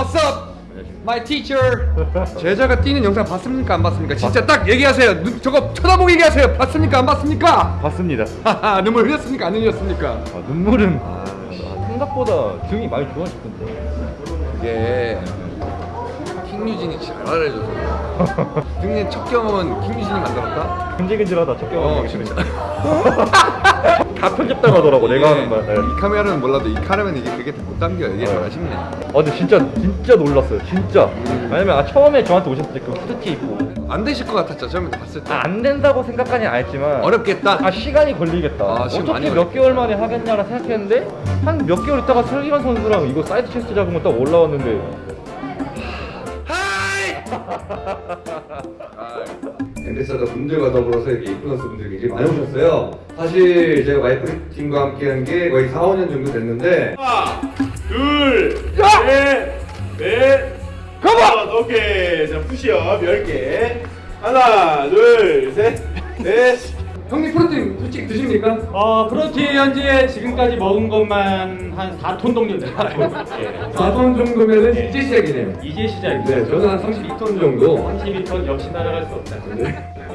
What's up? My teacher. 제자가 뛰는 영상 봤습니까? 안 봤습니까? 진짜 딱 얘기하세요. 눈, 저거 쳐다보고 얘기하세요. 봤습니까? 안 봤습니까? 봤습니다. 하하, 눈물 흘렸습니까? 안 흘렸습니까? 아, 눈물은 아, 생각보다 등이 많이 좋아졌던데. 이게 킹유진이 잘 알아줘서 등의 첫 경험은 킹유진이 만들었다? 근질근질하다 첫 경험. 어 진짜 다 편집당하더라고 내가 하는 말. 네. 이 카메라는 몰라도 이 카메라는 이게 그게 못 담겨 이게 좀 아쉽네. 아 근데 진짜 진짜 놀랐어요 진짜. 왜냐면 아, 처음에 저한테 오셨을 때그 후드티 입고. 안 되실 것 같았죠 처음에 봤을 때. 아, 안 된다고 안 했지만. 어렵겠다. 아 시간이 걸리겠다. 아, 시간 많이 어떻게 몇 개월 만에 하겠냐라 생각했는데 한 몇 개월 있다가 설기관 선수랑 이거 side chest 잡으면 딱 올라왔는데 ambassador 분들과 더불어서 이렇게 인플루언서 분들이 굉장히 많이 오셨어요 사실 제가 와이프 팀과 함께 한 게 거의 4, 5년 정도 됐는데 하나, 둘, 셋, 넷, 다섯, 오케이. 자, 푸시업 10개. 하나, 둘, 셋, 넷. 형님 프로틴 솔직히 드십니까? 어, 프로틴 현재 지금까지 먹은 것만 한 4톤 정도 됩니다. 예. 4톤 정도면은 이제 시작이네요 이제 시작입니다. 네 저는 한 32톤 정도 32톤 역시 따라갈 수 없다.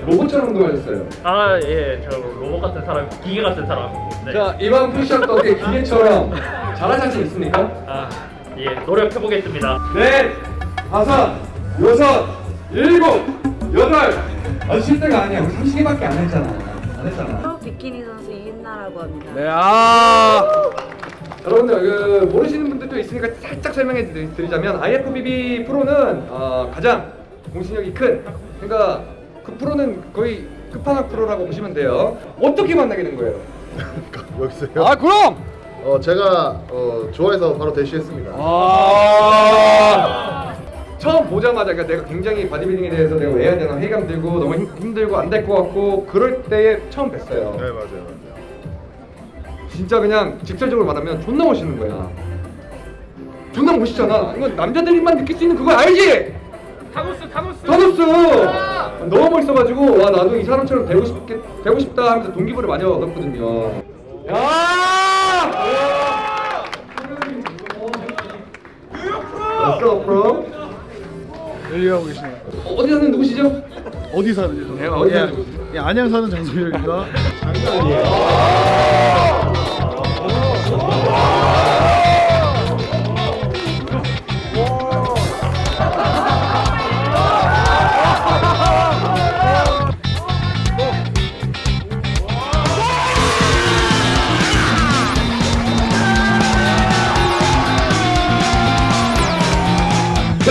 로봇처럼 운동하셨어요 아, 예, 저 로봇 같은 사람, 기계 같은 사람. 네. 자 이번 푸시업도 어떻게 기계처럼 잘할 자신 있습니까? 아, 예, 노력해보겠습니다. 넷, 다섯, 여섯, 일곱, 여덟 아주 쉴 때가 아니야 우리 30개밖에 안 했잖아 안 했잖아 프로 비키니 선수 이은나라고 합니다. 네, 아. 여러분들 그 모르시는 분들도 있으니까 살짝 설명해 드리- 드리자면 IFBB 프로는 어, 가장 공신력이 큰 그러니까 그 프로는 거의 끝판왕 프로라고 보시면 돼요. 어떻게 만나게 된 거예요? 여기서요? 아 그럼 어 제가 어 좋아해서 바로 대시했습니다. 아 처음 보자마자 그러니까 내가 굉장히 바디빌딩에 대해서 내가 왜 해야 되나 회의감 들고 너무 힘, 힘들고 안 될 것 같고 그럴 때에 처음 뵀어요. 네 맞아요 맞아요. 진짜 그냥 직설적으로 말하면 존나 멋있는 거야. 존나 멋있잖아. 이건 남자들만 느낄 수 있는 그거 알지? 타노스, 타노스! 타노스! 너무 멋있어가지고 와 나도 이 사람처럼 되고 싶게 되고 싶다 하면서 동기부를 많이 얻었거든요. 야! 왔어 프로? 열리하고 계시네요. 어디 사는 누구시죠? 어디 사는지 네, 어디 사는 예, 안양 사는 장소열입니다.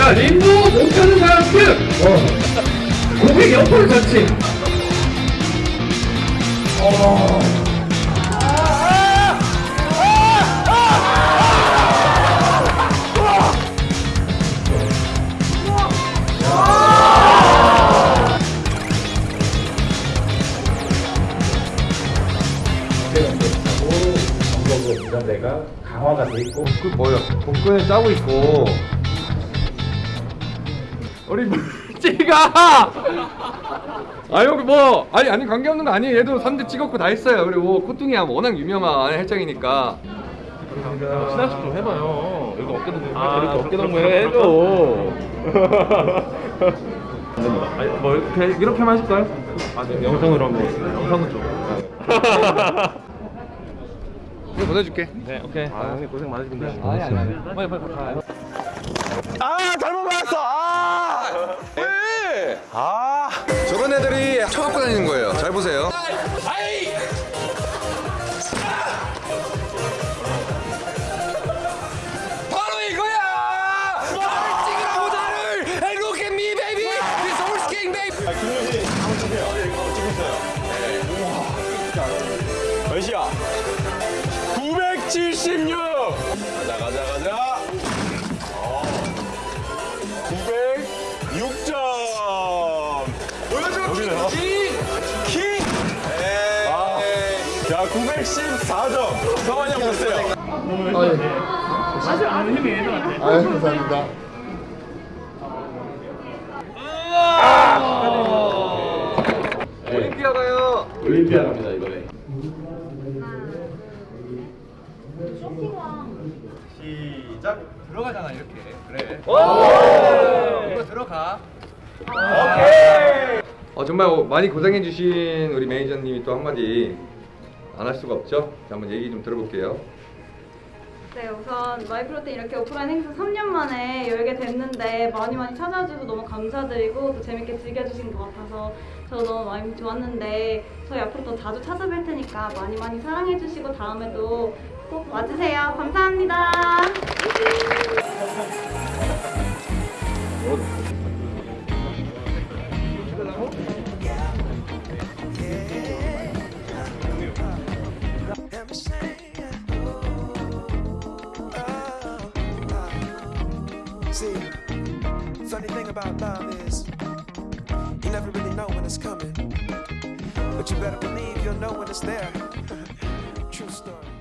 자 림보 못하는 사람들 어. 고개 옆으로 잡지. 그 뭐야 복근을 짜고 있고 우리 물지가 아 여기 뭐 아니 아니 관계없는 거 아니에요 얘도 3대 찍었고 다 했어요 그리고 코뚱이야 워낙 유명한 헬창이니까 친하식 좀 해봐요. 여기 어깨 동무 아, 이렇게 어깨 동무. 해줘. 아니, 뭐 이렇게 이렇게만 하실까요? 아, 네, 영상으로 한번 영상은 좀. 이거 보내줄게 네, 오케이. 아, 형님 고생 많으십니다. 아니 아니 아니 빨리 빨리 빨리 아, 잘못 받았어. 아! 왜? 아! 저런 애들이 쳐갖고 다니는 거예요 잘 보세요 바로 이거야 나를 찍으라고 나를 Hey look at me baby This horse king baby 김효진, 한번 주세요. 찍고 있어요. 몇이야? 976! 자, 914점. 성환이 형 보세요. 사실 아는 힘이 애들한테. 아유 감사합니다. 올림피아 가요 올림피아 갑니다, 이번에. 시작. 들어가잖아 이렇게. 그래. 이거 들어가. 어, 정말 많이 고생해주신 우리 매니저님이 또 한마디 안 할 수가 없죠. 자, 한번 얘기 좀 들어볼게요. 네, 우선 마이프로테인 이렇게 오프라인 행사 3년 만에 열게 됐는데 많이 많이 찾아주셔서 너무 감사드리고 또 재밌게 즐겨주신 것 같아서 저도 너무 많이 좋았는데 저희 앞으로 더 자주 찾아뵐 테니까 많이 많이 사랑해주시고 다음에도 꼭 와주세요. 감사합니다. See, funny thing about love is you never really know when it's coming, but you better believe you'll know when it's there. True story.